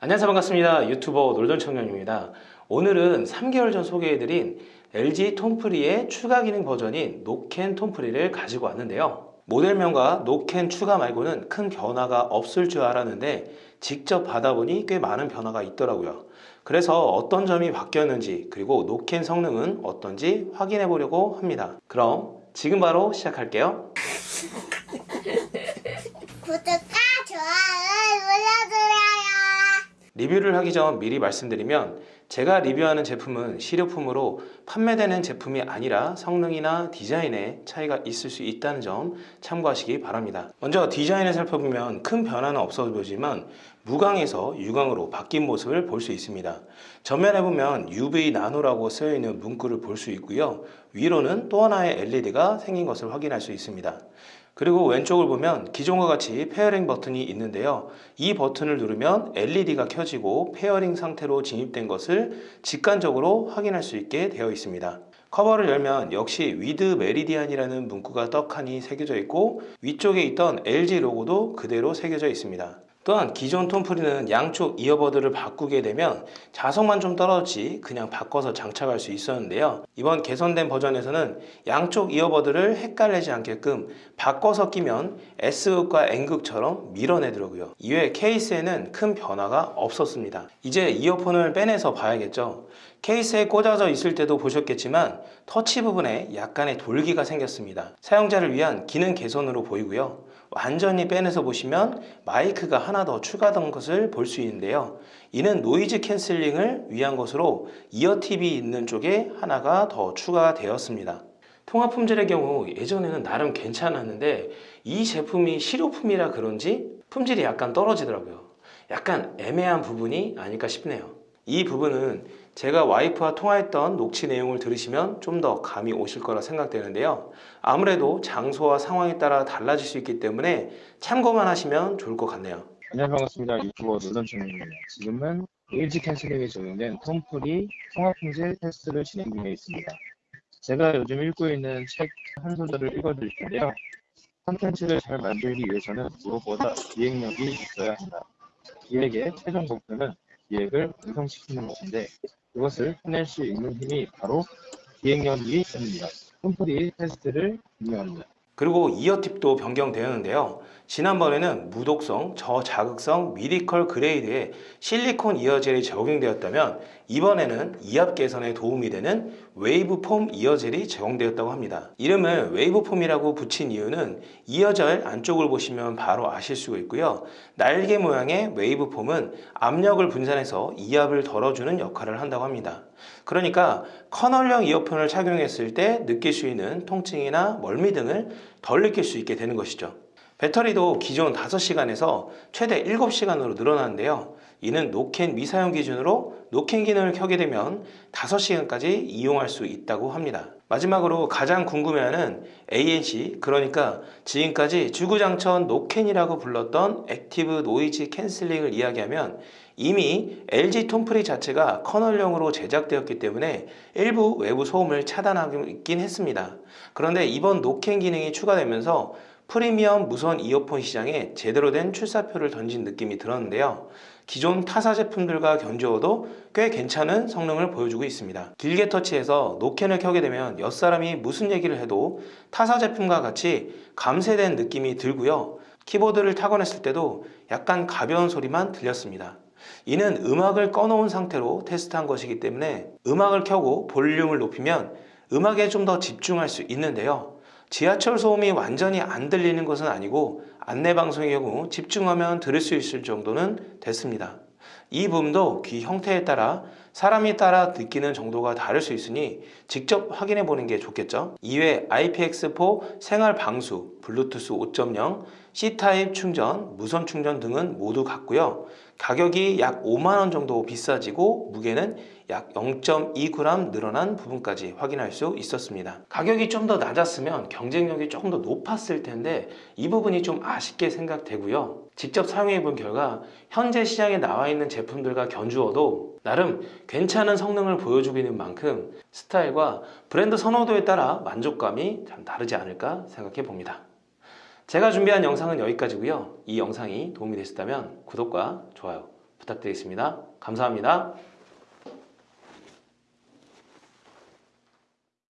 안녕하세요. 반갑습니다. 유튜버 놀던 청년입니다. 오늘은 3개월 전 소개해드린 LG 톰프리의 추가 기능 버전인 노캔 톰프리를 가지고 왔는데요. 모델명과 노캔 추가 말고는 큰 변화가 없을 줄 알았는데 직접 받아보니 꽤 많은 변화가 있더라고요. 그래서 어떤 점이 바뀌었는지 그리고 노캔 성능은 어떤지 확인해 보려고 합니다. 그럼 지금 바로 시작할게요. 구독과 좋아요를 눌러주세요. 리뷰를 하기 전 미리 말씀드리면 제가 리뷰하는 제품은 실효품으로 판매되는 제품이 아니라 성능이나 디자인에 차이가 있을 수 있다는 점 참고하시기 바랍니다. 먼저 디자인을 살펴보면 큰 변화는 없어 보이지만 무광에서 유광으로 바뀐 모습을 볼 수 있습니다. 전면에 보면 UV 나노라고 쓰여있는 문구를 볼 수 있고요. 위로는 또 하나의 LED가 생긴 것을 확인할 수 있습니다. 그리고 왼쪽을 보면 기존과 같이 pairing 버튼이 있는데요. 이 버튼을 누르면 LED가 켜지고 pairing 상태로 진입된 것을 직관적으로 확인할 수 있게 되어 있습니다. 커버를 열면 역시 with Meridian이라는 문구가 떡하니 새겨져 있고 위쪽에 있던 LG 로고도 그대로 새겨져 있습니다. 또한 기존 톤프리는 양쪽 earbud를 바꾸게 되면 자석만 좀 떨어지지 그냥 바꿔서 장착할 수 있었는데요. 이번 개선된 버전에서는 양쪽 earbud를 헷갈리지 않게끔 바꿔서 끼면 S극과 N극처럼 밀어내더라고요. 이외 케이스에는 큰 변화가 없었습니다. 이제 이어폰을 빼내서 봐야겠죠. 케이스에 꽂아져 있을 때도 보셨겠지만 터치 부분에 약간의 돌기가 생겼습니다. 사용자를 위한 기능 개선으로 보이고요 완전히 빼내서 보시면 마이크가 하나 더 추가된 것을 볼 수 있는데요. 이는 noise canceling을 위한 것으로 ear tip이 있는 쪽에 하나가 더 추가가 되었습니다. 통화 품질의 경우 예전에는 나름 괜찮았는데 이 제품이 실효품이라 그런지 품질이 약간 떨어지더라고요. 약간 애매한 부분이 아닐까 싶네요. 이 부분은 제가 와이프와 통화했던 녹취 내용을 들으시면 좀 더 감이 오실 거라 생각되는데요. 아무래도 장소와 상황에 따라 달라질 수 있기 때문에 참고만 하시면 좋을 것 같네요. 안녕하세요 반갑습니다. 유튜버 노선충입니다. 지금은 LG 캔슬링에 적용된 톰풀이 통화품질 테스트를 진행 중에 있습니다. 제가 요즘 읽고 있는 책 한 소절을 읽어드릴 텐데요. 컨텐츠를 잘 만들기 위해서는 무엇보다 기획력이 있어야 한다. 기획의 최종 목표는 기획을 완성시키는 것인데 그것을 해낼 수 있는 힘이 바로 기획력이기 때문입니다. 톤프리 테스트를 진행합니다. 그리고 ear tip도 변경되었는데요 지난번에는 무독성, 저자극성, medical grade의 실리콘 ear gel이 적용되었다면 이번에는 이압 개선에 도움이 되는 웨이브 폼 이어젤이 제공되었다고 합니다. 이름을 wave form이라고 붙인 이유는 이어젤 안쪽을 보시면 바로 아실 수가 있고요. 날개 모양의 wave form은 압력을 분산해서 이압을 덜어주는 역할을 한다고 합니다. 그러니까 커널형 이어폰을 착용했을 때 느낄 수 있는 통증이나 멀미 등을 덜 느낄 수 있게 되는 것이죠 배터리도 기존 5시간에서 최대 7시간으로 늘어나는데요. 이는 노캔 미사용 기준으로 노캔 기능을 켜게 되면 5시간까지 이용할 수 있다고 합니다. 마지막으로 가장 궁금해하는 ANC 그러니까 지금까지 주구장천 노캔이라고 불렀던 active noise canceling을 이야기하면 이미 LG 톤프리 자체가 커널형으로 제작되었기 때문에 일부 외부 소음을 차단하긴 했습니다. 그런데 이번 노캔 기능이 추가되면서 프리미엄 무선 이어폰 시장에 제대로 된 출사표를 던진 느낌이 들었는데요. 기존 타사 제품들과 견주어도 꽤 괜찮은 성능을 보여주고 있습니다. 길게 터치해서 노캔을 켜게 되면 옆사람이 무슨 얘기를 해도 타사 제품과 같이 감쇄된 느낌이 들고요. 키보드를 타건했을 때도 약간 가벼운 소리만 들렸습니다. 이는 음악을 꺼놓은 상태로 테스트한 것이기 때문에 음악을 켜고 볼륨을 높이면 음악에 좀 더 집중할 수 있는데요 지하철 소음이 완전히 안 들리는 것은 아니고 안내방송의 경우 집중하면 들을 수 있을 정도는 됐습니다. 이 부분도 귀 형태에 따라 사람에 따라 느끼는 정도가 다를 수 있으니 직접 확인해 보는 게 좋겠죠. 이외 IPX4 생활 방수, 블루투스 5.0, C타입 충전, 무선 충전 등은 모두 같고요. 가격이 약 5만원 정도 비싸지고 무게는 약 0.2g 늘어난 부분까지 확인할 수 있었습니다. 가격이 좀 더 낮았으면 경쟁력이 조금 더 높았을 텐데 이 부분이 좀 아쉽게 생각되고요. 직접 사용해 본 결과 현재 시장에 나와 있는 제품들과 견주어도 나름 괜찮은 성능을 보여주고 있는 만큼 스타일과 브랜드 선호도에 따라 만족감이 참 다르지 않을까 생각해 봅니다. 제가 준비한 영상은 여기까지고요. 이 영상이 도움이 되셨다면 구독과 좋아요 부탁드리겠습니다. 감사합니다.